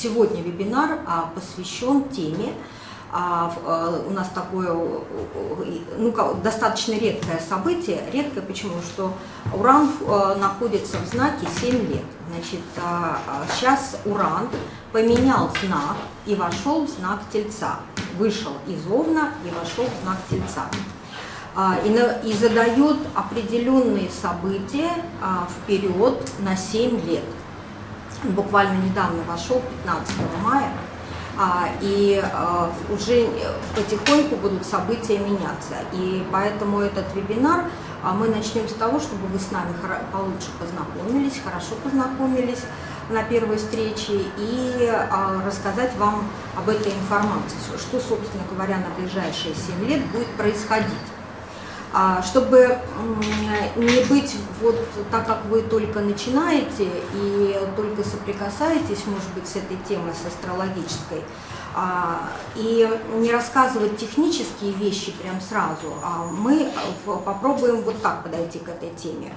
сегодня вебинар посвящен теме, у нас такое ну, достаточно редкое событие. Редкое почему? Что Уран находится в знаке 7 лет. Значит, сейчас Уран поменял знак и вошел в знак Тельца. Вышел из Овна и вошел в знак Тельца. И задает определенные события вперед на 7 лет буквально недавно вошел, 15 мая, а, и а, уже потихоньку будут события меняться. И поэтому этот вебинар а, мы начнем с того, чтобы вы с нами получше познакомились, хорошо познакомились на первой встрече и рассказать вам об этой информации, что, собственно говоря, на ближайшие 7 лет будет происходить. А, чтобы не быть вот так, как вы только начинаете и только соприкасаетесь, может быть, с этой темой, с астрологической, а, и не рассказывать технические вещи прям сразу, а мы попробуем вот так подойти к этой теме.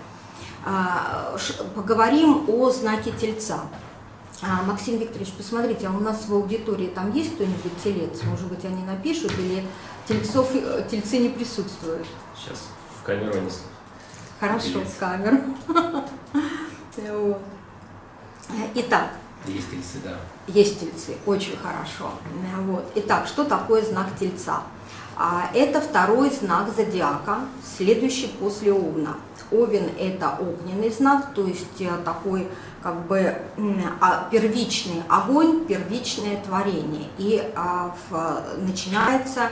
А, поговорим о знаке Тельца. Максим Викторович, посмотрите, а у нас в аудитории там есть кто-нибудь телец? Может быть, они напишут или тельцов, э, тельцы не присутствуют? Сейчас в камеру не Хорошо, в камеру. Итак. Есть тельцы, да. Есть тельцы, очень хорошо. Вот. Итак, что такое знак тельца? А, это второй знак зодиака, следующий после Овна. Овен – это огненный знак, то есть э, такой как бы а, первичный огонь, первичное творение. И а, начинается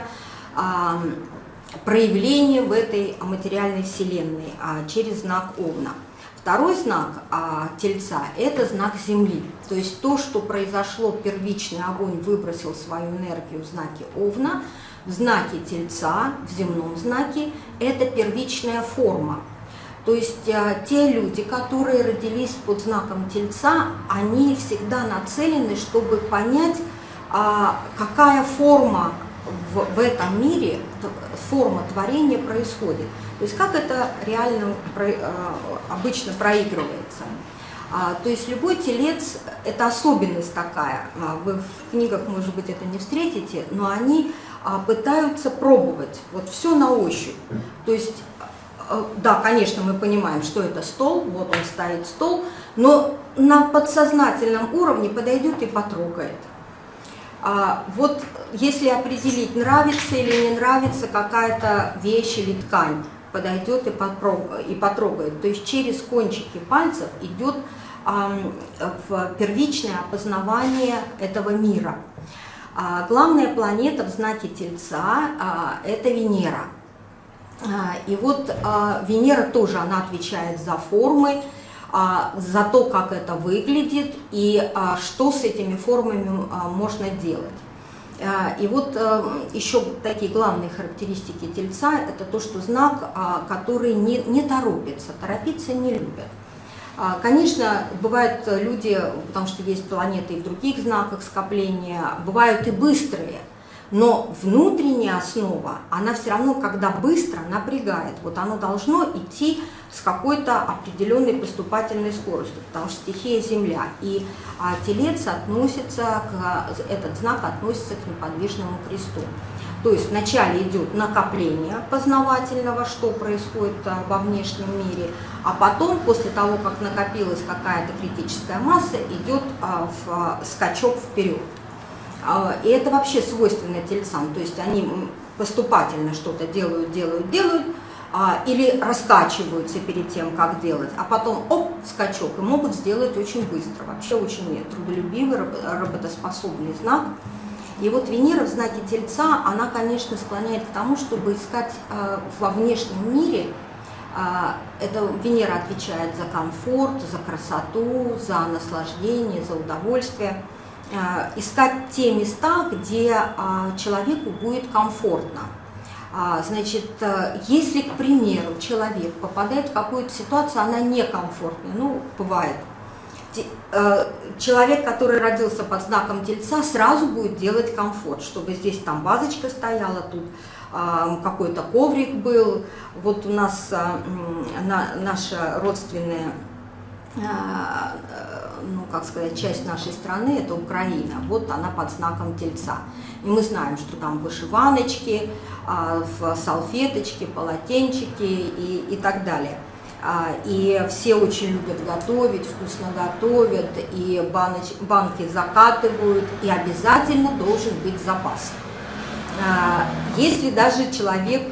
проявление в этой материальной вселенной а, через знак Овна. Второй знак а, Тельца – это знак Земли. То есть то, что произошло, первичный огонь выбросил свою энергию в знаке Овна, в знаке Тельца, в земном знаке – это первичная форма. То есть а, те люди, которые родились под знаком Тельца, они всегда нацелены, чтобы понять, а, какая форма в, этом мире форма творения происходит. То есть как это реально э, обычно проигрывается. А, то есть любой телец – это особенность такая. А, вы в книгах, может быть, это не встретите, но они пытаются пробовать. Вот все на ощупь. То есть, да, конечно, мы понимаем, что это стол, вот он стоит стол, но на подсознательном уровне подойдет и потрогает. А, вот если определить, нравится или не нравится какая-то вещь или ткань, подойдет и, и потрогает. То есть через кончики пальцев идет а, в первичное опознавание этого мира. А, главная планета в знаке Тельца а, – это Венера. А, и вот а, Венера тоже, она отвечает за формы, а, за то, как это выглядит и что с этими формами можно делать. И вот еще такие главные характеристики тельца – это то, что знак, который не, не торопится, торопиться не любят. Конечно, бывают люди, потому что есть планеты и в других знаках скопления, бывают и быстрые, но внутренняя основа, она все равно, когда быстро, напрягает. Вот оно должно идти с какой-то определенной поступательной скоростью, потому что стихия Земля. И а, телец относится, к, этот знак относится к неподвижному кресту. То есть вначале идет накопление познавательного, что происходит а, во внешнем мире, а потом, после того, как накопилась какая-то критическая масса, идет а, в, а, скачок вперед. А, и это вообще свойственно тельцам, то есть они поступательно что-то делают, делают, делают, а, или раскачиваются перед тем, как делать, а потом оп, скачок, и могут сделать очень быстро. Вообще очень трудолюбивый, работоспособный знак. И вот Венера в знаке Тельца, она, конечно, склоняет к тому, чтобы искать э, во внешнем мире, это Венера отвечает за комфорт, за красоту, за наслаждение, за удовольствие, искать те места, где э, человеку будет комфортно. А, значит, э, если, к примеру, человек попадает в какую-то ситуацию, она некомфортная, ну, бывает, э, человек, который родился под знаком тельца, сразу будет делать комфорт, чтобы здесь там вазочка стояла, тут какой-то коврик был. Вот у нас наша родственная ну, как сказать, часть нашей страны, это Украина, вот она под знаком Тельца. И мы знаем, что там вышиваночки, в салфеточки, полотенчики и, и так далее. И все очень любят готовить, вкусно готовят, и баноч, банки закатывают, и обязательно должен быть запас. Если даже человек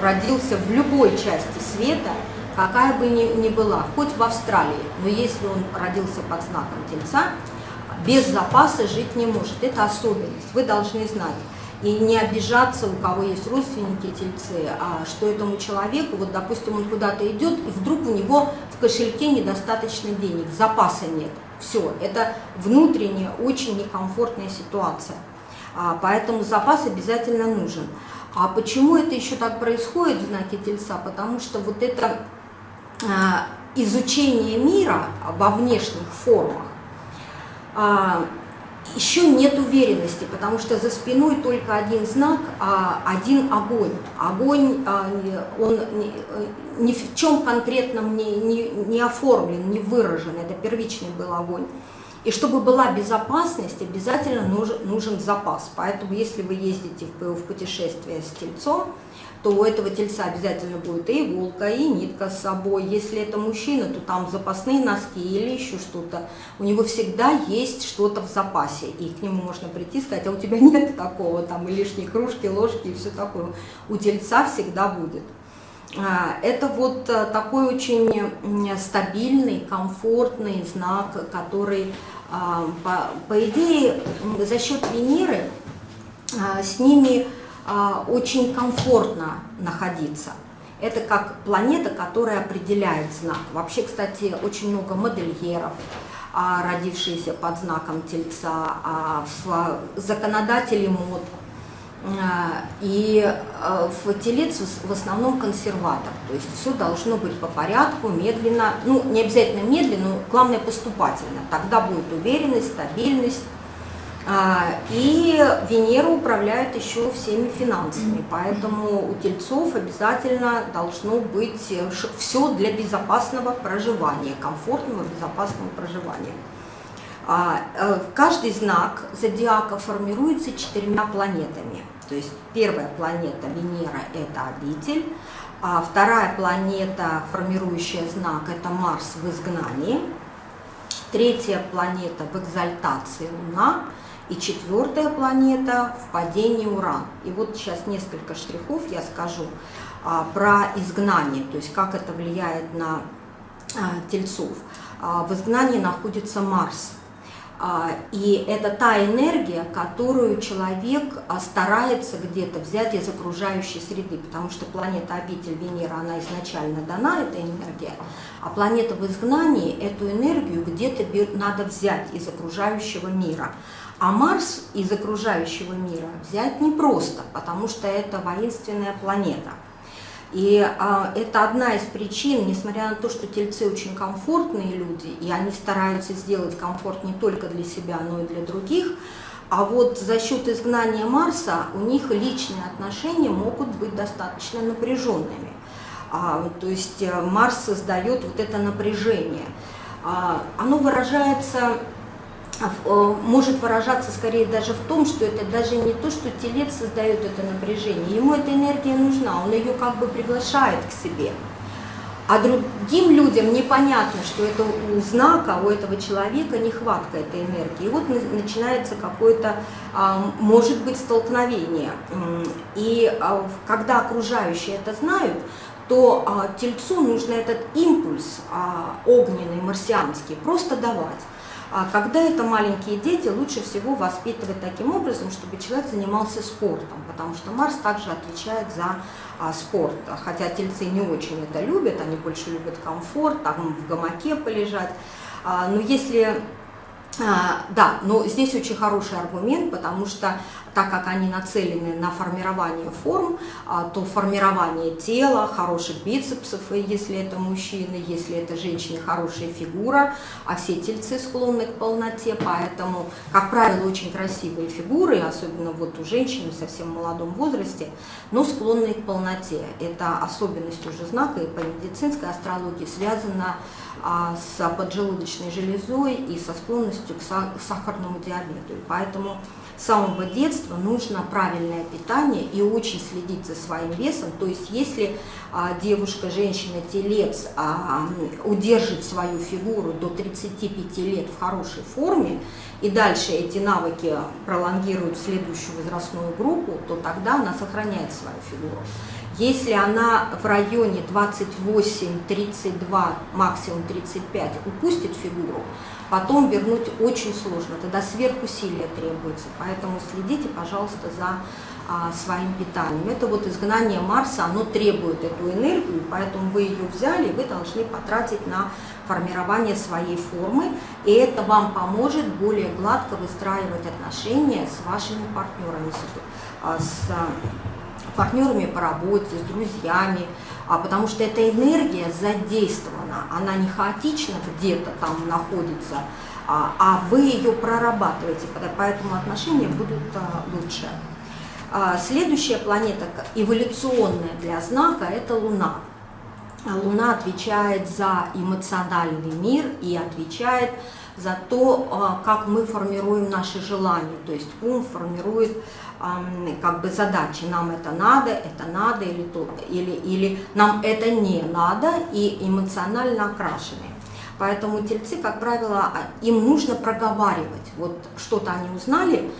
родился в любой части света, какая бы ни, ни была, хоть в Австралии, но если он родился под знаком Тельца, без запаса жить не может. Это особенность, вы должны знать. И не обижаться, у кого есть родственники тельцы, а что этому человеку, вот допустим, он куда-то идет, и вдруг у него в кошельке недостаточно денег, запаса нет. Все, это внутренняя, очень некомфортная ситуация. А, поэтому запас обязательно нужен. А почему это еще так происходит в знаке Тельца? Потому что вот это изучение мира во внешних формах, а, еще нет уверенности, потому что за спиной только один знак, а один огонь. Огонь, а, он ни в чем конкретном не, не, не оформлен, не выражен, это первичный был огонь. И чтобы была безопасность, обязательно нужен, нужен запас. Поэтому если вы ездите в, в путешествие с тельцом, то у этого тельца обязательно будет и иголка, и нитка с собой. Если это мужчина, то там запасные носки или еще что-то. У него всегда есть что-то в запасе, и к нему можно прийти и сказать, а у тебя нет такого, там и лишние кружки, ложки и все такое. У тельца всегда будет. А, это вот э, такой очень стабильный, комфортный знак, который, а, по, идее, за счет Венеры а, с ними очень комфортно находиться. Это как планета, которая определяет знак. Вообще, кстати, очень много модельеров, а, родившиеся под знаком Тельца, а, законодатели мод. И в Телец в основном консерватор, то есть все должно быть по порядку, медленно, ну не обязательно медленно, но главное поступательно, тогда будет уверенность, стабильность, а, и Венера управляет еще всеми финансами, поэтому у тельцов обязательно должно быть э, все для безопасного проживания, комфортного безопасного проживания. А, э, каждый знак зодиака формируется четырьмя планетами. То есть первая планета Венера – это обитель, а вторая планета, формирующая знак, это Марс в изгнании, третья планета в экзальтации Луна – и четвертая планета в падении Уран. И вот сейчас несколько штрихов я скажу а, про изгнание, то есть как это влияет на а, тельцов. А, в изгнании находится Марс. А, и это та энергия, которую человек а, старается где-то взять из окружающей среды, потому что планета обитель Венера, она изначально дана, эта энергия, а планета в изгнании эту энергию где-то надо взять из окружающего мира. А Марс из окружающего мира взять непросто, потому что это воинственная планета. И а, это одна из причин, несмотря на то, что тельцы очень комфортные люди, и они стараются сделать комфорт не только для себя, но и для других, а вот за счет изгнания Марса у них личные отношения могут быть достаточно напряженными. А, то есть э, Марс создает вот это напряжение. А, оно выражается может выражаться скорее даже в том, что это даже не то, что телец создает это напряжение, ему эта энергия нужна, он ее как бы приглашает к себе. А другим людям непонятно, что это у знака, у этого человека нехватка этой энергии. И вот начинается какое-то, а, может быть, столкновение. И а, когда окружающие это знают, то тельцу нужно этот импульс огненный, марсианский, просто давать. А когда это маленькие дети, лучше всего воспитывать таким образом, чтобы человек занимался спортом, потому что Марс также отвечает за а, спорт. Хотя тельцы не очень это любят, они больше любят комфорт, там в гамаке полежать. А, но если... А, да, но здесь очень хороший аргумент, потому что так как они нацелены на формирование форм, а, то формирование тела, хороших бицепсов, если это мужчины, если это женщины, хорошая фигура, а все тельцы склонны к полноте, поэтому, как правило, очень красивые фигуры, особенно вот у женщин в совсем молодом возрасте, но склонные к полноте. Это особенность уже знака и по медицинской астрологии связана с поджелудочной железой и со склонностью к сахарному диабету. И поэтому с самого детства нужно правильное питание и очень следить за своим весом. То есть если а, девушка, женщина, телец а, удержит свою фигуру до 35 лет в хорошей форме, и дальше эти навыки пролонгируют следующую возрастную группу, то тогда она сохраняет свою фигуру. Если она в районе 28-32, максимум 35 упустит фигуру, потом вернуть очень сложно, тогда сверхусилия требуется. Поэтому следите, пожалуйста, за а, своим питанием. Это вот изгнание Марса, оно требует эту энергию, поэтому вы ее взяли, вы должны потратить на формирование своей формы, и это вам поможет более гладко выстраивать отношения с вашими партнерами, с, а, с партнерами по работе, с друзьями, а потому что эта энергия задействована, она не хаотично где-то там находится, а, а вы ее прорабатываете, поэтому отношения будут а, лучше. А, следующая планета эволюционная для знака – это Луна. Луна отвечает за эмоциональный мир и отвечает за то, как мы формируем наши желания. То есть ум формирует как бы задачи, нам это надо, это надо или, то, или, или нам это не надо и эмоционально окрашены. Поэтому тельцы, как правило, а, им нужно проговаривать. Вот что-то они узнали, а,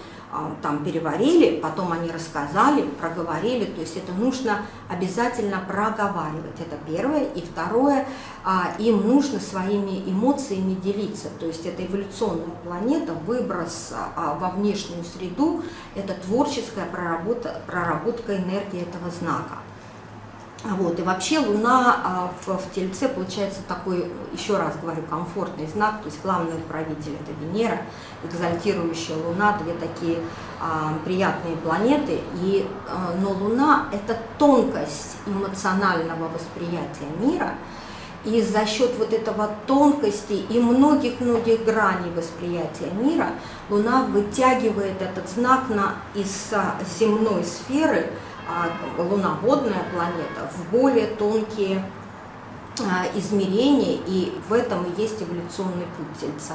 там переварили, потом они рассказали, проговорили, то есть это нужно обязательно проговаривать, это первое. И второе, а, им нужно своими эмоциями делиться, то есть это эволюционная планета, выброс а, во внешнюю среду, это творческая проработка, проработка энергии этого знака. Вот, и вообще Луна а, в, в Тельце получается такой, еще раз говорю, комфортный знак, то есть главный управитель это Венера, экзальтирующая Луна, две такие а, приятные планеты, и, а, но Луна это тонкость эмоционального восприятия мира, и за счет вот этого тонкости и многих-многих граней восприятия мира Луна вытягивает этот знак на, из земной сферы, а, Луна водная планета, в более тонкие а, измерения, и в этом и есть эволюционный путь Тельца.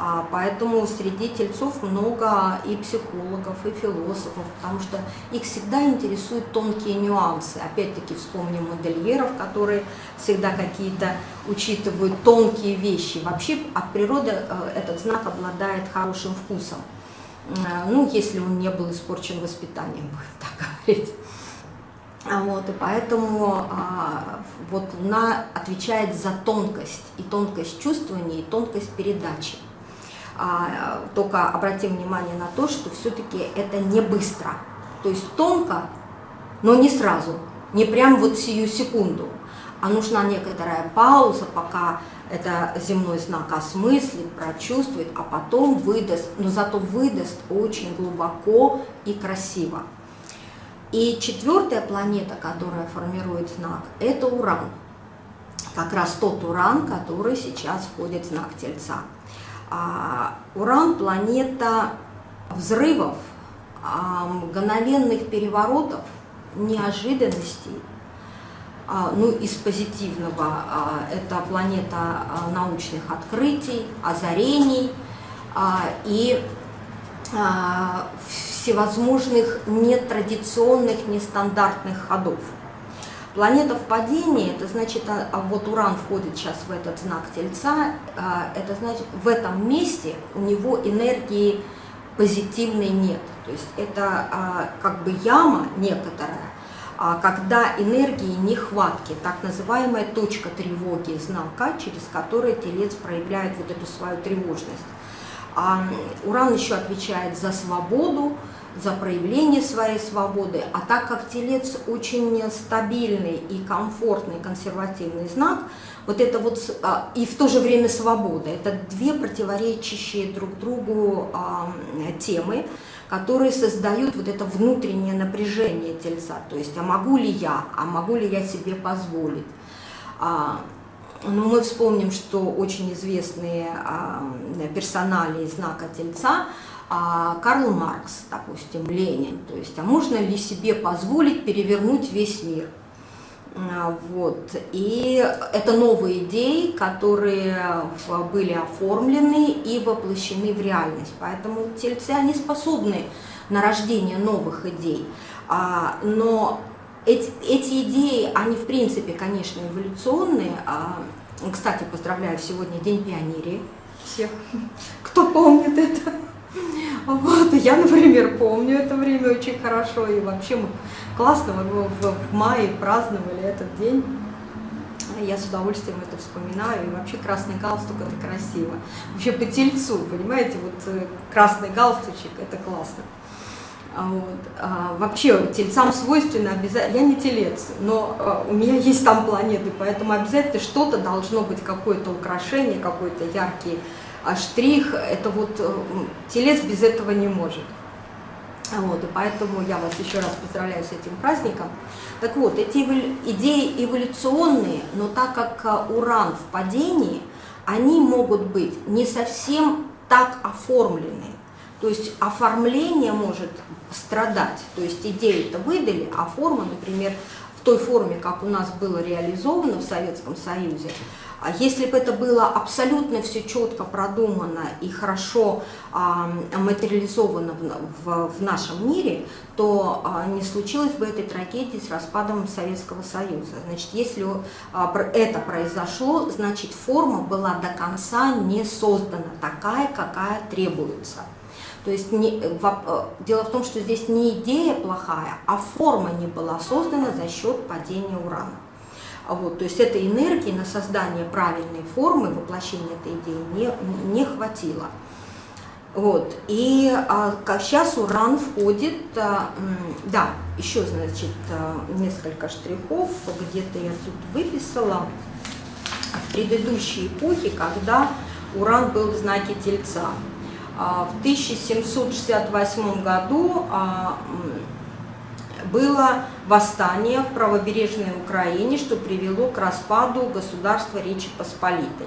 А, поэтому среди тельцов много и психологов, и философов, потому что их всегда интересуют тонкие нюансы. Опять-таки вспомним модельеров, которые всегда какие-то учитывают тонкие вещи. Вообще от природы э, этот знак обладает хорошим вкусом. Э, ну, если он не был испорчен воспитанием, будем так говорить. А вот, и поэтому а, вот Луна отвечает за тонкость, и тонкость чувствования, и тонкость передачи. А, только обратим внимание на то, что все-таки это не быстро. То есть тонко, но не сразу, не прям вот сию секунду. А нужна некоторая пауза, пока это земной знак осмыслит, прочувствует, а потом выдаст, но зато выдаст очень глубоко и красиво. И четвертая планета, которая формирует знак, это Уран. Как раз тот Уран, который сейчас входит в знак Тельца. А, Уран – планета взрывов, а, мгновенных переворотов, неожиданностей, ну, из позитивного а, это планета а, научных открытий, озарений и всевозможных нетрадиционных, нестандартных ходов. Планета в падении, это значит, вот Уран входит сейчас в этот знак Тельца, это значит, в этом месте у него энергии позитивной нет. То есть это как бы яма некоторая, а когда энергии нехватки, так называемая точка тревоги знака, через который телец проявляет вот эту свою тревожность. А Уран еще отвечает за свободу, за проявление своей свободы, а так как телец очень стабильный и комфортный консервативный знак, вот это вот а, и в то же время свобода, это две противоречащие друг другу темы, которые создают вот это внутреннее напряжение тельца. То есть, а могу ли я, а могу ли я себе позволить? А, ну, мы вспомним, что очень известные а, персонали знака тельца а, Карл Маркс, допустим, Ленин. То есть, а можно ли себе позволить перевернуть весь мир? А, вот. И это новые идеи, которые были оформлены и воплощены в реальность. Поэтому тельцы, они способны на рождение новых идей. А, но эти, эти идеи, они в принципе, конечно, эволюционные. А, кстати, поздравляю, сегодня День пионерии всех, кто помнит это. Вот, я, например, помню это время очень хорошо, и вообще мы классно, мы в мае праздновали этот день. Я с удовольствием это вспоминаю, и вообще красный галстук – это красиво. Вообще по тельцу, понимаете, вот э, красный галстучек – это классно. А вот. А, вообще тельцам свойственно обязательно, я не телец, но а, у меня есть там планеты, поэтому обязательно что-то должно быть, какое-то украшение, какой-то яркий а штрих, это вот э, телец без этого не может. Вот, и поэтому я вас еще раз поздравляю с этим праздником. Так вот, эти идеи эволюционные, но так как э, уран в падении, они могут быть не совсем так оформлены. То есть оформление может страдать. То есть идею-то выдали, а форма, например, в той форме, как у нас было реализовано в Советском Союзе, а если бы это было абсолютно все четко продумано и хорошо а, материализовано в, нашем мире, то а, не случилось бы этой трагедии с распадом Советского Союза. Значит, если это произошло, значит форма была до конца не создана такая, какая требуется. То есть не, в, дело в том, что здесь не идея плохая, а форма не была создана за счет падения урана. Вот, то есть этой энергии на создание правильной формы, воплощение этой идеи не, не хватило. Вот, и а, сейчас уран входит, а, да, еще, значит, а, несколько штрихов, где-то я тут выписала, в предыдущей эпохе, когда уран был в знаке Тельца. А, в 1768 году а, было восстание в правобережной Украине, что привело к распаду государства Речи Посполитой.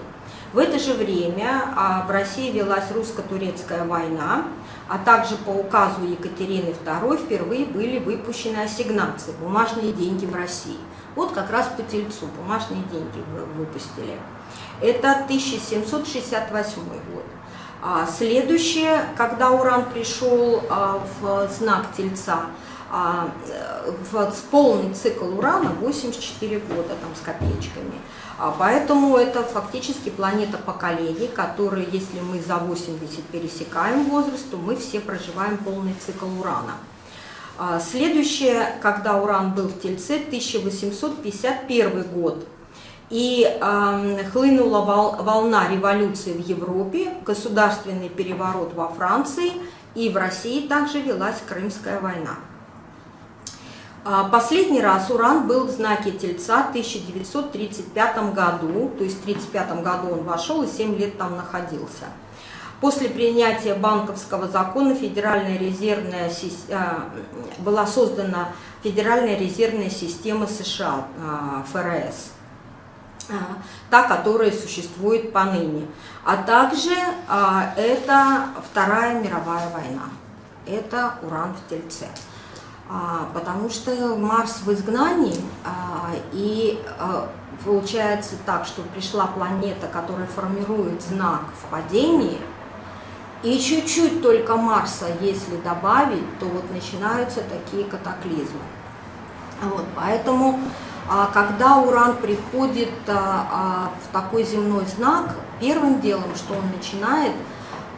В это же время а, в России велась русско-турецкая война, а также по указу Екатерины II впервые были выпущены ассигнации, бумажные деньги в России. Вот как раз по тельцу бумажные деньги выпустили. Это 1768 год. А следующее, когда Уран пришел а, в знак Тельца, а, в полный цикл урана 84 года там с копеечками. Поэтому это фактически планета поколений, которые, если мы за 80 пересекаем возраст, то мы все проживаем полный цикл урана. Следующее, когда уран был в Тельце, 1851 год. И э, хлынула вол, волна революции в Европе, государственный переворот во Франции, и в России также велась Крымская война. А, последний раз Уран был в знаке Тельца в 1935 году, то есть в 1935 году он вошел и 7 лет там находился. После принятия банковского закона Федеральная резервная, а, была создана Федеральная резервная система США, а, ФРС, та, которая существует поныне. А также это Вторая мировая война, это Уран в Тельце. А, потому что Марс в изгнании, а, и а, получается так, что пришла планета, которая формирует знак в падении, и чуть-чуть только Марса, если добавить, то вот начинаются такие катаклизмы. Вот, поэтому, когда Уран приходит в такой земной знак, первым делом, что он начинает –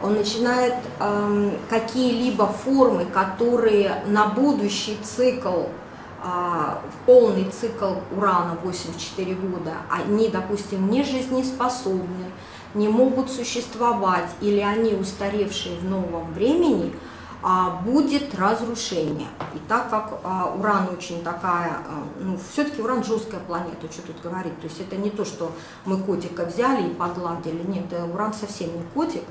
он начинает э, какие-либо формы, которые на будущий цикл, полный цикл урана 84 года, они, допустим, не жизнеспособны, не могут существовать или они устаревшие в новом времени, а, будет разрушение. И так как а, уран очень такая, а, ну, все-таки уран жесткая планета, что тут говорить. То есть это не то, что мы котика взяли и погладили. Нет, уран совсем не котик.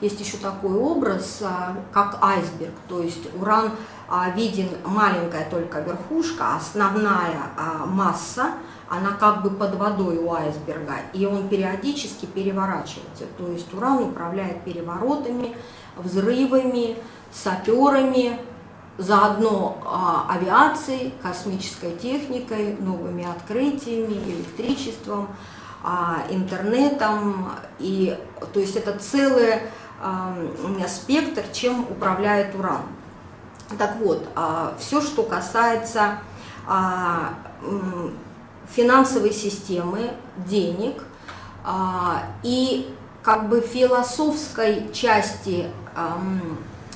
Есть еще такой образ, как айсберг. То есть уран виден маленькая только верхушка, основная масса, она как бы под водой у айсберга, и он периодически переворачивается. То есть уран управляет переворотами, взрывами, саперами, заодно а, авиацией, космической техникой, новыми открытиями, электричеством, а, интернетом. И, то есть это целый а, спектр, чем управляет уран. Так вот, а, все, что касается финансовой системы, денег и как бы философской части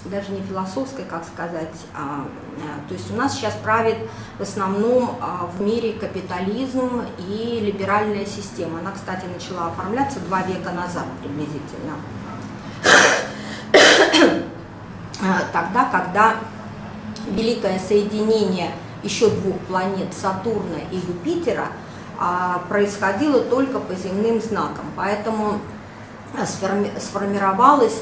даже не философской, как сказать, а, э, то есть у нас сейчас правит в основном а, в мире капитализм и либеральная система. Она, кстати, начала оформляться два века назад приблизительно. А, тогда, когда великое соединение еще двух планет Сатурна и Юпитера а, происходило только по земным знакам, поэтому сформи сформировалась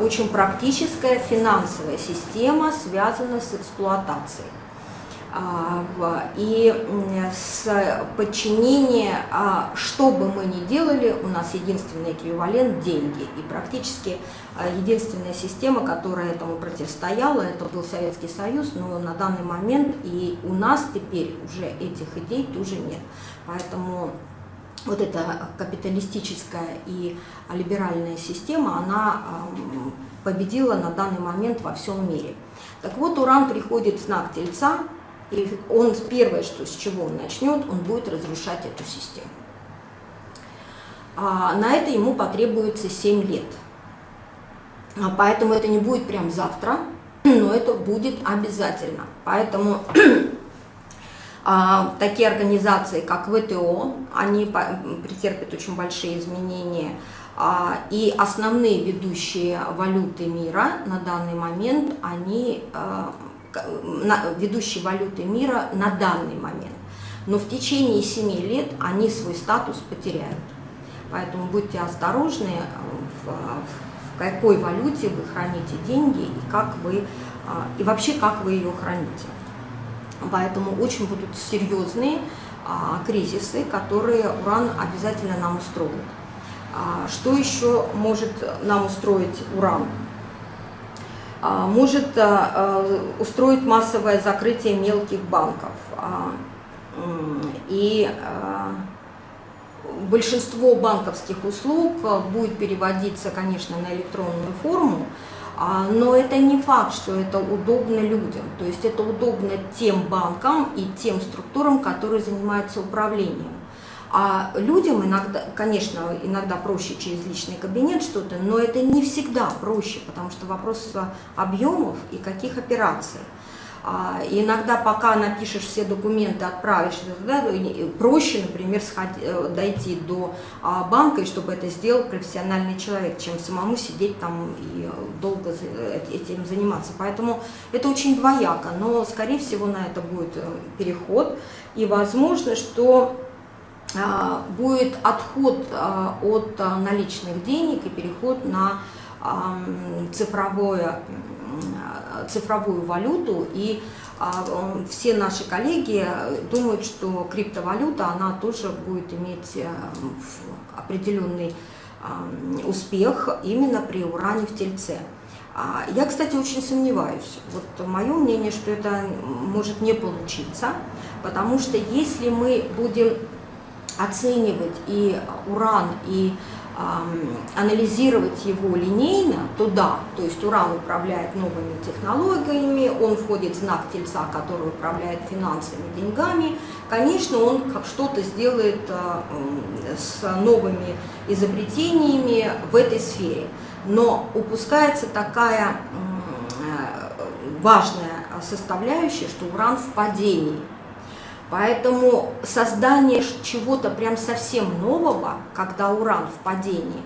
очень практическая финансовая система, связанная с эксплуатацией. А, и с подчинения, а, что бы мы ни делали, у нас единственный эквивалент – деньги. И практически единственная система, которая этому противостояла, это был Советский Союз, но на данный момент и у нас теперь уже этих идей тоже нет. Поэтому вот эта капиталистическая и либеральная система, она победила на данный момент во всем мире. Так вот, Уран приходит в знак Тельца, и он первое, что, с чего он начнет, он будет разрушать эту систему. А на это ему потребуется 7 лет. А поэтому это не будет прям завтра, но это будет обязательно. Поэтому такие организации, как ВТО, они претерпят очень большие изменения. А, и основные ведущие валюты мира на данный момент, они а, ведущие валюты мира на данный момент. Но в течение 7 лет они свой статус потеряют. Поэтому будьте осторожны, в, в какой валюте вы храните деньги и, как вы, и вообще как вы ее храните. Поэтому очень будут серьезные а, кризисы, которые уран обязательно нам устроит. А, что еще может нам устроить уран? А, может а, а, устроить массовое закрытие мелких банков. А, и а, большинство банковских услуг будет переводиться, конечно, на электронную форму, но это не факт, что это удобно людям. То есть это удобно тем банкам и тем структурам, которые занимаются управлением. А людям иногда, конечно, иногда проще через личный кабинет что-то, но это не всегда проще, потому что вопрос объемов и каких операций. А, иногда, пока напишешь все документы, отправишь, да, проще, например, сходить, э, дойти до а, банка, и чтобы это сделал профессиональный человек, чем самому сидеть там и долго этим заниматься. Поэтому это очень двояко, но, скорее всего, на это будет э, переход. И возможно, что а, будет отход от наличных денег и переход на цифровое цифровую валюту, и а, все наши коллеги думают, что криптовалюта, она тоже будет иметь э, определенный успех именно при уране в тельце. А, я, кстати, очень сомневаюсь. Вот мое мнение, что это может не получиться, потому что если мы будем оценивать и уран, и анализировать его линейно, то да, то есть Уран управляет новыми технологиями, он входит в знак Тельца, который управляет финансами, деньгами, конечно, он что-то сделает а, с новыми изобретениями в этой сфере, но упускается такая важная составляющая, что Уран в падении – Поэтому создание чего-то прям совсем нового, когда уран в падении,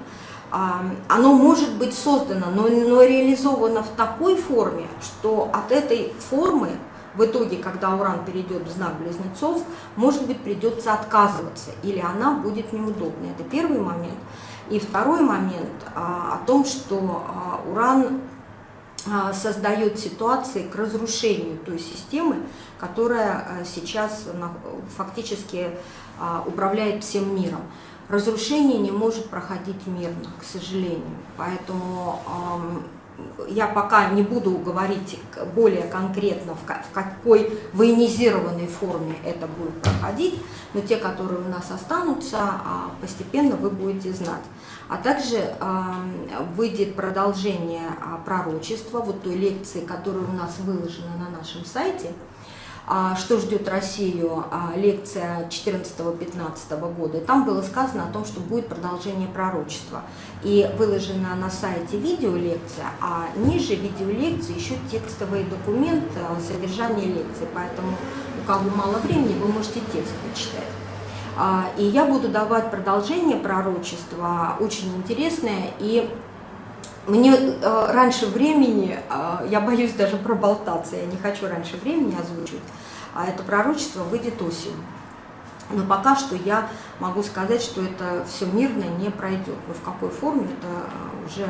а, оно может быть создано, но, но реализовано в такой форме, что от этой формы в итоге, когда уран перейдет в знак близнецов, может быть, придется отказываться, или она будет неудобной. Это первый момент. И второй момент а, о том, что а, уран создает ситуации к разрушению той системы, которая а, сейчас фактически а, управляет всем миром. Разрушение не может проходить мирно, к сожалению. Поэтому я пока не буду говорить более конкретно, в какой военизированной форме это будет проходить, но те, которые у нас останутся, постепенно вы будете знать. А также выйдет продолжение пророчества, вот той лекции, которая у нас выложена на нашем сайте – а, что ждет Россию, а, лекция 14-15 года. Там было сказано о том, что будет продолжение пророчества. И выложена на сайте видеолекция, а ниже видеолекции еще текстовый документ а, содержания лекции. Поэтому у кого мало времени, вы можете текст почитать. И я буду давать продолжение пророчества, очень интересное, и мне э, раньше времени, э, я боюсь даже проболтаться, я не хочу раньше времени озвучивать, а это пророчество выйдет осенью. Но пока что я могу сказать, что это все мирно не пройдет. Но в какой форме это э, уже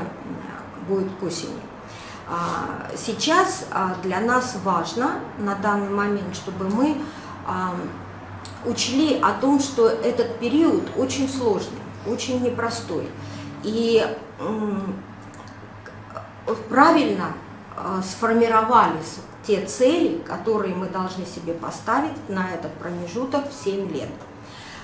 будет к осени. А, сейчас а, для нас важно на данный момент, чтобы мы а, учли о том, что этот период очень сложный, очень непростой. И правильно э, сформировались те цели, которые мы должны себе поставить на этот промежуток в 7 лет.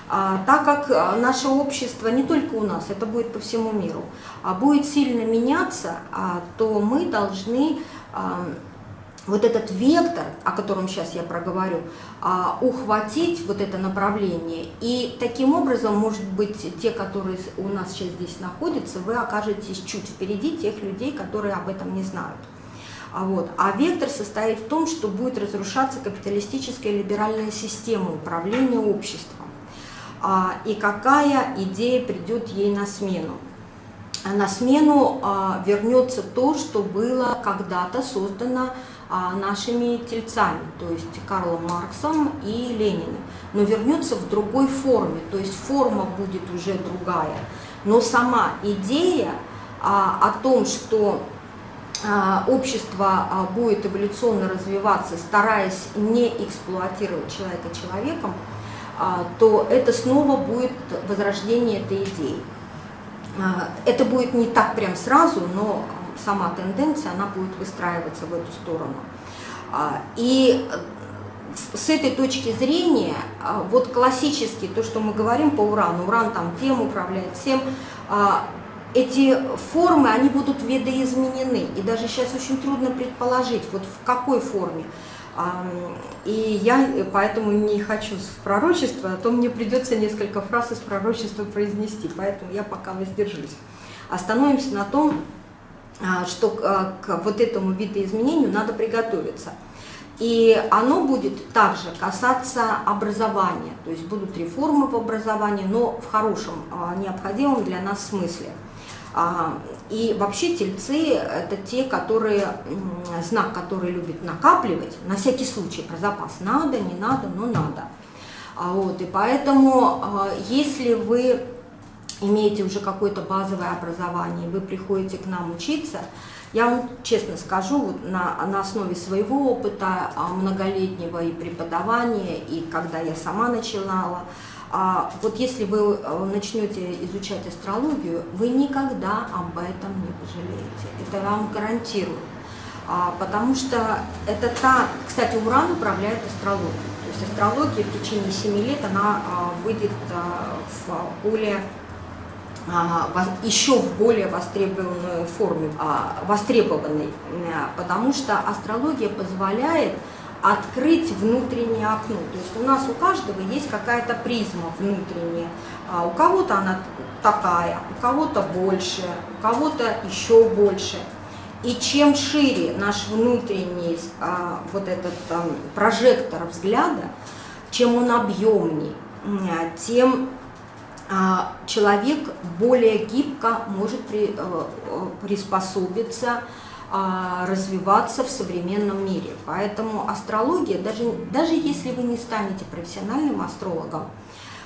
А, так как э, наше общество, не только у нас, это будет по всему миру, а будет сильно меняться, а, то мы должны вот этот вектор, о котором сейчас я проговорю, а, ухватить вот это направление. И таким образом, может быть, те, которые у нас сейчас здесь находятся, вы окажетесь чуть впереди тех людей, которые об этом не знают. А, вот. а вектор состоит в том, что будет разрушаться капиталистическая либеральная система управления обществом. А, и какая идея придет ей на смену? На смену вернется то, что было когда-то создано а, нашими тельцами, то есть Карлом Марксом и Лениным, но вернется в другой форме, то есть форма будет уже другая. Но сама идея а, о том, что а, общество а, будет эволюционно развиваться, стараясь не эксплуатировать человека человеком, а, то это снова будет возрождение этой идеи. А, это будет не так прям сразу, но сама тенденция, она будет выстраиваться в эту сторону. А, и с этой точки зрения, а, вот классически то, что мы говорим по урану, уран там тем управляет всем, эти формы, они будут видоизменены. И даже сейчас очень трудно предположить, вот в какой форме. И я поэтому не хочу в пророчество, а то мне придется несколько фраз из пророчества произнести, поэтому я пока воздержусь. Остановимся на том, а, что а, к вот этому видоизменению надо приготовиться. И оно будет также касаться образования, то есть будут реформы в образовании, но в хорошем, а, необходимом для нас смысле. И вообще тельцы – это те, которые, знак, который любит накапливать, на всякий случай, про запас надо, не надо, но надо. Вот, и поэтому, если вы имеете уже какое-то базовое образование, вы приходите к нам учиться, я вам честно скажу, вот на, на основе своего опыта а, многолетнего и преподавания, и когда я сама начинала, а, вот если вы э, начнете изучать астрологию, вы никогда об этом не пожалеете. Это вам гарантирую. А, потому что это та, кстати, Уран управляет астрологией. То есть астрология в течение 7 лет, она выйдет в более еще в более востребованную форме, а, востребованной, потому что астрология позволяет открыть внутреннее окно. То есть у нас у каждого есть какая-то призма внутренняя. А у кого-то она такая, у кого-то больше, у кого-то еще больше. И чем шире наш внутренний а, вот этот прожектор взгляда, чем он объемнее, тем а, человек более гибко может при, э, приспособиться, а, развиваться в современном мире. Поэтому астрология, даже, даже если вы не станете профессиональным астрологом,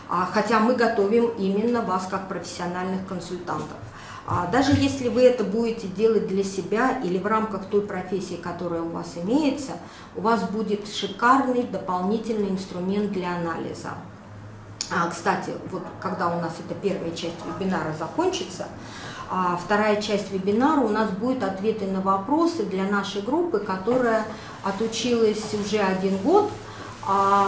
а, хотя мы готовим именно вас как профессиональных консультантов, даже если вы это будете делать для себя или в рамках той профессии, которая у вас имеется, у вас будет шикарный дополнительный инструмент для анализа. А, кстати, вот когда у нас эта первая часть вебинара закончится, а вторая часть вебинара у нас будет ответы на вопросы для нашей группы, которая отучилась уже один год, а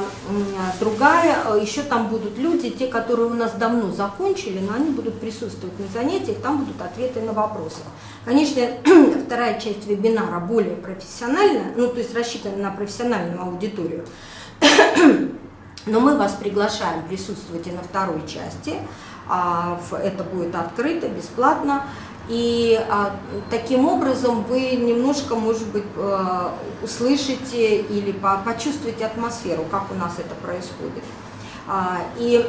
другая, э, еще там будут люди, те, которые у нас давно закончили, но они будут присутствовать на занятиях, там будут ответы на вопросы. Конечно, вторая часть вебинара более профессиональная, ну то есть рассчитана на профессиональную аудиторию, но мы вас приглашаем присутствовать и на второй части. А, это будет открыто, бесплатно. И а, таким образом вы немножко, может быть, э, услышите или почувствуете атмосферу, как у нас это происходит. А, и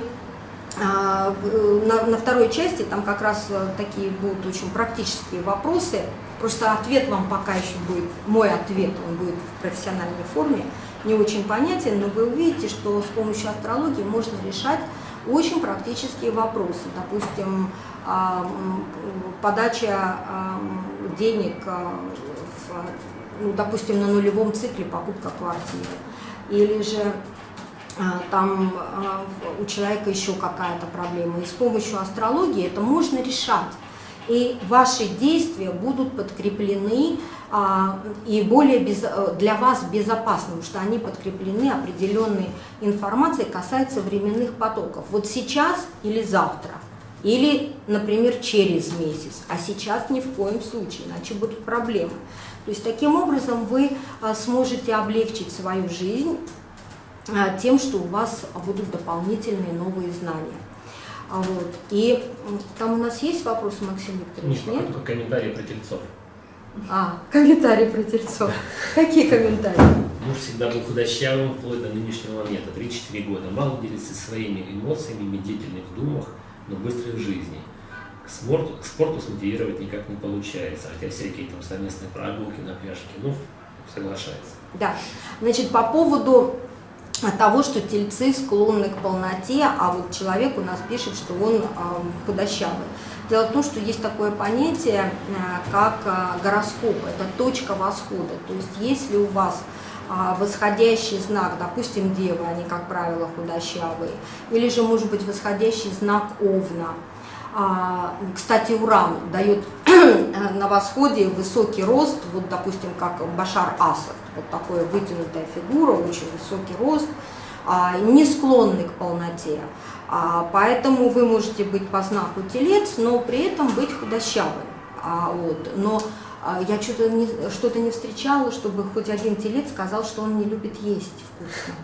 на, на второй части там как раз э, такие будут очень практические вопросы. Просто ответ вам пока еще будет, мой ответ, он будет в профессиональной форме не очень понятен, но вы увидите, что с помощью астрологии можно решать очень практические вопросы. Допустим, а, подача а, денег, а, ну, допустим, на нулевом цикле покупка квартиры. Или же там у человека еще какая-то проблема. И с помощью астрологии это можно решать. И ваши действия будут подкреплены и более без, э, для вас безопасным, что они подкреплены определенной информацией, касается временных потоков. Вот сейчас или завтра, или, например, через месяц, а сейчас ни в коем случае, иначе будут проблемы. То есть таким образом вы а, сможете облегчить свою жизнь а, тем, что у вас будут дополнительные новые знания. Вот. И там у нас есть вопросы, Максим Викторович? Нет, нет? только комментарии про тельцов. А, комментарии про тельцов. Какие комментарии? Муж всегда был худощавым вплоть до нынешнего момента, 3-4 года. Мало делится своими эмоциями, медлительный в думах, но быстрый в жизни. К спорту, к спорту смотивировать никак не получается, хотя всякие там совместные прогулки на пляжке, ну, соглашается. Да, значит, по поводу того, что тельцы склонны к полноте, а вот человек у нас пишет, что он э, худощавый. Дело в том, что есть такое понятие, э, как э, гороскоп, это точка восхода. То есть если у вас э, восходящий знак, допустим, девы, они, как правило, худощавые, или же, может быть, восходящий знак овна. А, кстати, Уран дает на восходе высокий рост, вот, допустим, как Башар Асад, вот такая вытянутая фигура, очень высокий рост, а, не склонный к полноте. А, поэтому вы можете быть по знаку телец, но при этом быть худощавым. А, вот. Но а, я что-то не, что не встречала, чтобы хоть один телец сказал, что он не любит есть вкусно.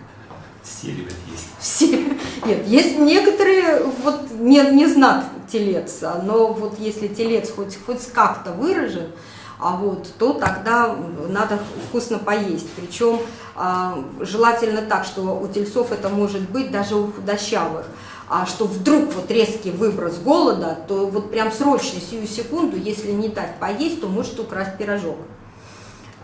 Все любят есть. Все. Нет, есть некоторые, вот не, не знак телец, но вот если телец хоть, хоть как-то выражен, а вот, то тогда надо вкусно поесть. Причем а, желательно так, что у тельцов это может быть даже у худощавых а что вдруг вот резкий выброс голода, то вот прям срочно, сию секунду, если не дать поесть, то может украсть пирожок.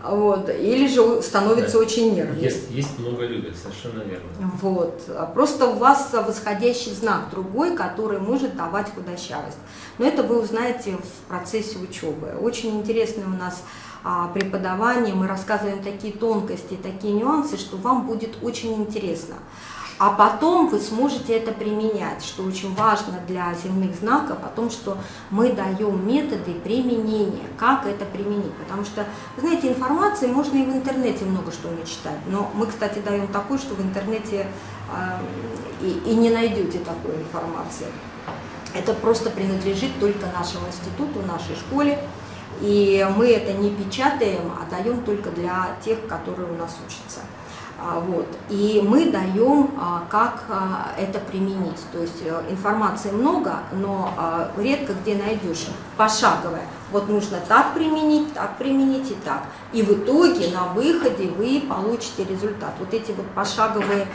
Вот. Или же становится да. очень нервный. Есть, есть много любят, совершенно верно. Вот. Просто у вас восходящий знак другой, который может давать худощавость. Но это вы узнаете в процессе учебы. Очень интересное у нас а, преподавание, мы рассказываем такие тонкости, такие нюансы, что вам будет очень интересно а потом вы сможете это применять, что очень важно для земных знаков, о том, что мы даем методы применения, как это применить. Потому что, знаете, информации можно и в интернете много что начитать, но мы, кстати, даем такую, что в интернете э, и, и не найдете такой информации. Это просто принадлежит только нашему институту, нашей школе, и мы это не печатаем, а даем только для тех, которые у нас учатся. А, вот. И мы даем, а, как а, это применить. То есть э, информации много, но редко где найдешь пошаговое. Вот нужно так применить, так применить и так. И в итоге на выходе вы получите результат. Вот эти вот пошаговые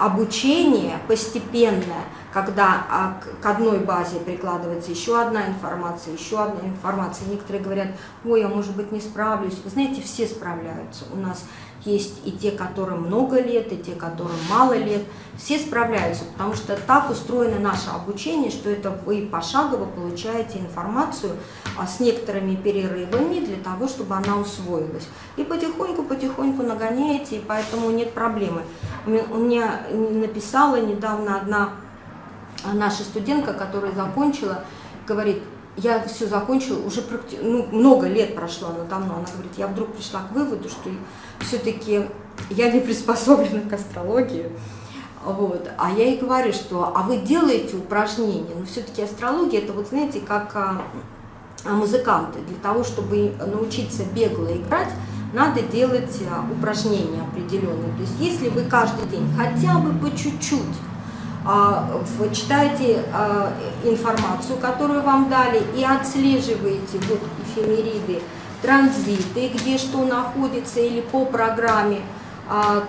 обучение постепенное, когда к одной базе прикладывается еще одна информация, еще одна информация. Некоторые говорят, ой, я, может быть, не справлюсь. Вы знаете, все справляются. У нас есть и те, которым много лет, и те, которым мало лет. Все справляются, потому что так устроено наше обучение, что это вы пошагово получаете информацию а, с некоторыми перерывами для того, чтобы она усвоилась. И потихоньку-потихоньку нагоняете, и поэтому нет проблемы. У меня написала недавно одна наша студентка, которая закончила, говорит, я все закончила, уже практи... ну, много лет прошло, но давно, она говорит, я вдруг пришла к выводу, что все-таки я не приспособлена к астрологии, вот. А я ей говорю, что а вы делаете упражнения, но все-таки астрология это вот знаете, как а, а, музыканты, для того, чтобы научиться бегло играть, надо делать а, упражнения определенные. То есть если вы каждый день хотя бы по чуть-чуть а, читаете а, информацию, которую вам дали, и отслеживаете вот эфемериды, транзиты, где что находится или по программе,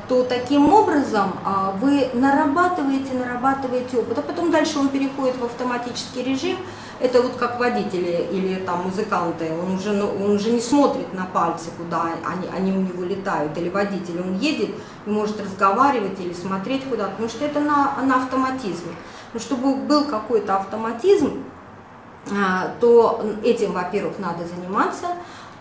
то таким образом вы нарабатываете, нарабатываете опыт, а потом дальше он переходит в автоматический режим, это вот как водители или там музыканты, он уже, ну, он уже не смотрит на пальцы, куда они, они у него летают, или водитель, он едет и может разговаривать или смотреть куда-то, потому что это на, на автоматизме. Но чтобы был какой-то автоматизм, а, то этим, во-первых, надо заниматься,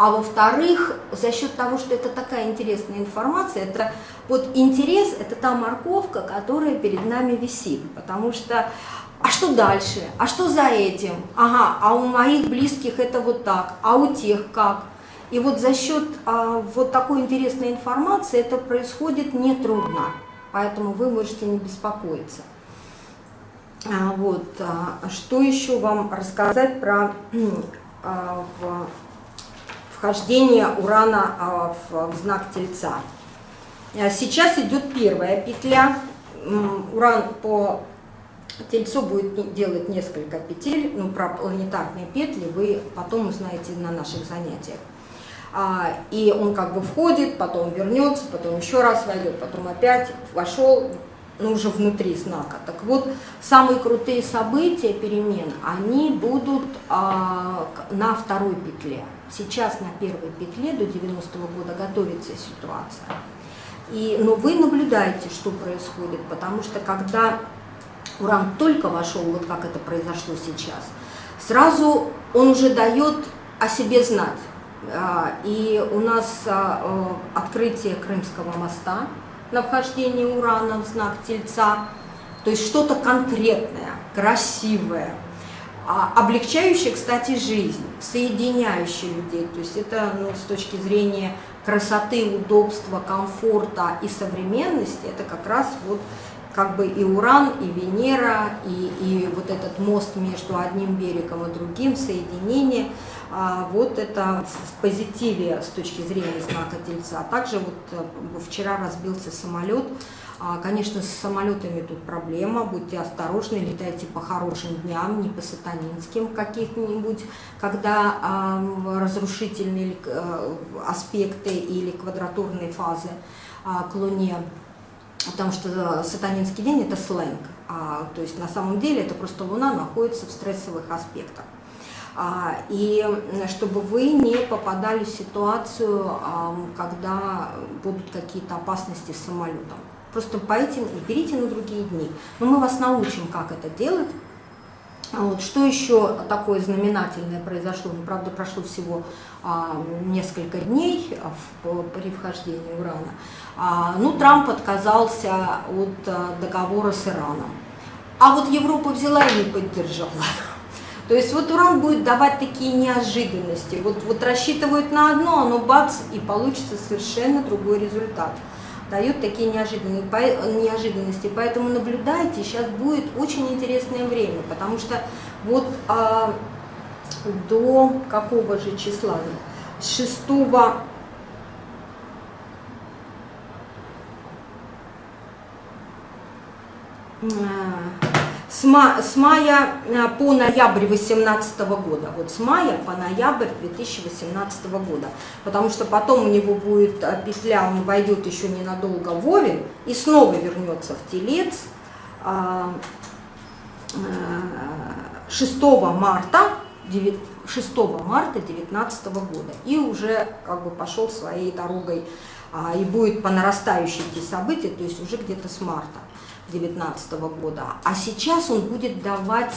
а во-вторых, за счет того, что это такая интересная информация, это вот интерес, это та морковка, которая перед нами висит, потому что а что дальше? А что за этим? Ага, а у моих близких это вот так, а у тех как? И вот за счет а, вот такой интересной информации это происходит нетрудно, поэтому вы можете не беспокоиться. А, вот, а, что еще вам рассказать про а, в, вхождение урана а, в, знак Тельца? А, сейчас идет первая петля, уран по Тельцо будет делать несколько петель, ну, про планетарные петли вы потом узнаете на наших занятиях. А, и он как бы входит, потом вернется, потом еще раз войдет, потом опять вошел, ну, уже внутри знака. Так вот, самые крутые события перемен, они будут а, на второй петле. Сейчас на первой петле до 90-го года готовится ситуация. И, но вы наблюдаете, что происходит, потому что когда Уран только вошел, вот как это произошло сейчас, сразу он уже дает о себе знать. А, и у нас а, открытие Крымского моста на вхождение Урана в знак Тельца, то есть что-то конкретное, красивое, а, облегчающее, кстати, жизнь, соединяющее людей. То есть это ну, с точки зрения красоты, удобства, комфорта и современности, это как раз вот как бы и Уран, и Венера, и, и вот этот мост между одним берегом и другим, соединение, а, вот это в позитиве с точки зрения знака Тельца. А также вот э, вчера разбился самолет, а, Конечно, с самолетами тут проблема, будьте осторожны, летайте по хорошим дням, не по сатанинским каких-нибудь, когда э, разрушительные э, аспекты или квадратурные фазы э, к Луне потому что сатанинский день – это сленг, а, то есть на самом деле это просто Луна находится в стрессовых аспектах. А, и чтобы вы не попадали в ситуацию, а, когда будут какие-то опасности с самолетом. Просто по этим и берите на другие дни. Но мы вас научим, как это делать. Вот, что еще такое знаменательное произошло? Ну, правда, прошло всего а, несколько дней в, при вхождении Урана. А, ну, Трамп отказался от а, договора с Ираном. А вот Европа взяла и не поддержала. То есть вот Уран будет давать такие неожиданности. Вот, вот рассчитывают на одно, оно бац, и получится совершенно другой результат дает такие неожиданности. Поэтому наблюдайте, сейчас будет очень интересное время, потому что вот а, до какого же числа? 6 с с, ма с мая э, по ноябрь 2018 года. Вот с мая по ноябрь 2018 года. Потому что потом у него будет э, петля, он войдет еще ненадолго в Овен и снова вернется в Телец 6 марта 6 марта 2019 года и уже как бы пошел своей дорогой а, и будет по нарастающей идти события, то есть уже где-то с марта 2019 года. А сейчас он будет давать,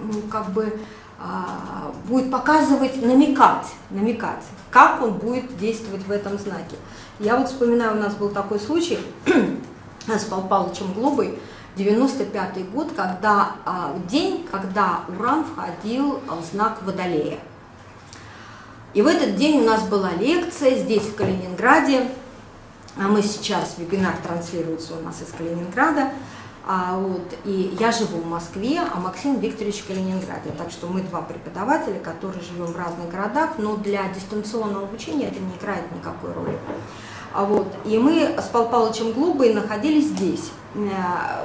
ну, как бы, а, будет показывать, намекать, намекать, как он будет действовать в этом знаке. Я вот вспоминаю, у нас был такой случай с Пал Палычем Глобой, 95 год, когда а, день, когда Уран входил в знак Водолея. И в этот день у нас была лекция здесь, в Калининграде. А мы сейчас, вебинар транслируется у нас из Калининграда. А, вот, и я живу в Москве, а Максим Викторович в Калининграде. Так что мы два преподавателя, которые живем в разных городах, но для дистанционного обучения это не играет никакой роли. А вот, и мы с Пал Палычем Глубой находились здесь. Э,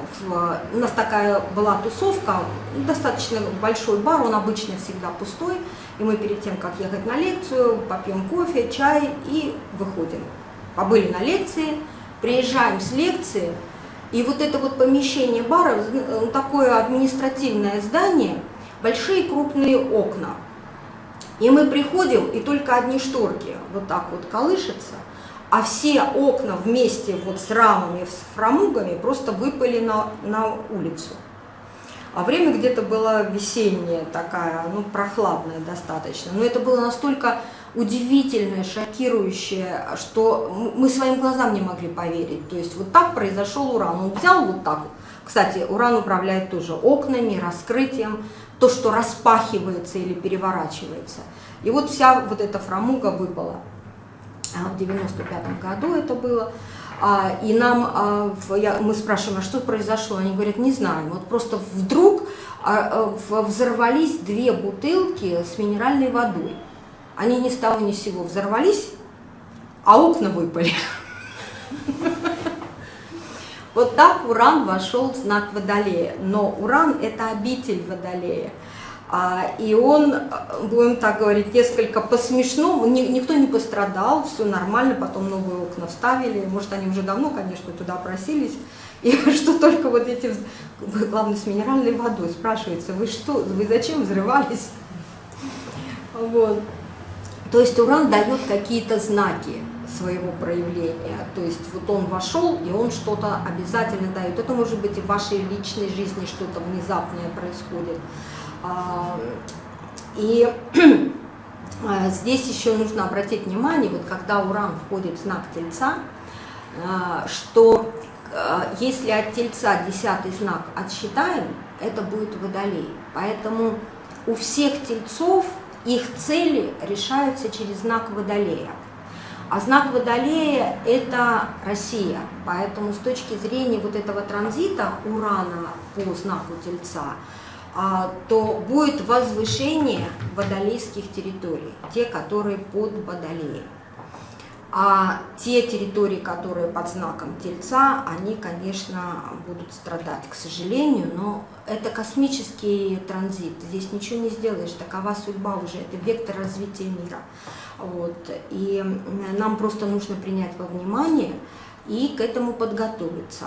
у нас такая была тусовка, достаточно большой бар, он обычно всегда пустой, и мы перед тем, как ехать на лекцию, попьем кофе, чай и выходим. Побыли на лекции, приезжаем с лекции, и вот это вот помещение бара, э, такое административное здание, большие крупные окна. И мы приходим, и только одни шторки вот так вот колышутся, а все окна вместе вот с рамами, с фрамугами просто выпали на, на улицу. А время где-то было весеннее, такая, ну, прохладное достаточно. Но это было настолько удивительное, шокирующее, что мы своим глазам не могли поверить. То есть вот так произошел уран. Он взял вот так. Кстати, уран управляет тоже окнами, раскрытием, то, что распахивается или переворачивается. И вот вся вот эта фрамуга выпала. А, в 95 году это было. А, и нам, а, мы спрашиваем, а что произошло? Они говорят, не знаем. Вот просто вдруг взорвались две бутылки с минеральной водой. Они ни с того ни с сего взорвались, а окна выпали. Вот так Уран вошел в знак Водолея. Но Уран – это обитель Водолея. А, и он, будем так говорить, несколько по-смешному, никто не пострадал, все нормально, потом новые окна вставили, может, они уже давно, конечно, туда просились, и что только вот эти, главное, с минеральной водой, спрашивается, вы что, вы зачем взрывались? Вот. То есть уран дает какие-то знаки своего проявления, то есть вот он вошел, и он что-то обязательно дает. Это может быть и в вашей личной жизни что-то внезапное происходит. А, и а, здесь еще нужно обратить внимание, вот когда Уран входит в знак Тельца, а, что если от Тельца десятый знак отсчитаем, это будет Водолей. Поэтому у всех Тельцов их цели решаются через знак Водолея. А знак Водолея – это Россия. Поэтому с точки зрения вот этого транзита Урана по знаку Тельца – а, то будет возвышение водолейских территорий, те, которые под Водолеем. А те территории, которые под знаком Тельца, они, конечно, будут страдать, к сожалению, но это космический транзит, здесь ничего не сделаешь, такова судьба уже, это вектор развития мира. Вот. И нам просто нужно принять во внимание и к этому подготовиться.